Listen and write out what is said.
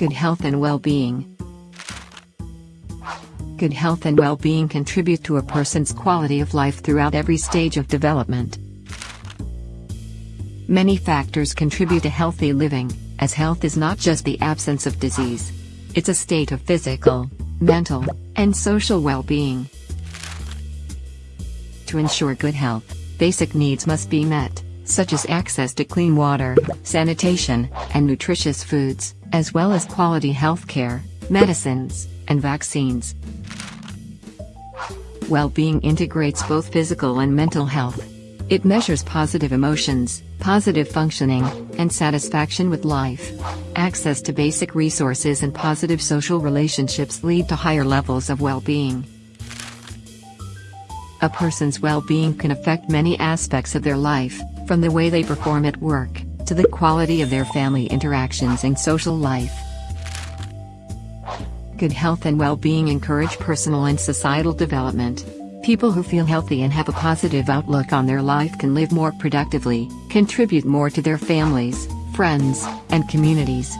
Good health and well-being. Good health and well-being contribute to a person's quality of life throughout every stage of development. Many factors contribute to healthy living, as health is not just the absence of disease. It's a state of physical, mental, and social well-being. To ensure good health, basic needs must be met, such as access to clean water, sanitation, and nutritious foods, as well as quality health care, medicines, and vaccines. Well-being integrates both physical and mental health. It measures positive emotions, positive functioning, and satisfaction with life. Access to basic resources and positive social relationships lead to higher levels of well-being. A person's well-being can affect many aspects of their life, from the way they perform at work, to the quality of their family interactions and social life. Good health and well-being encourage personal and societal development. People who feel healthy and have a positive outlook on their life can live more productively, contribute more to their families, friends, and communities,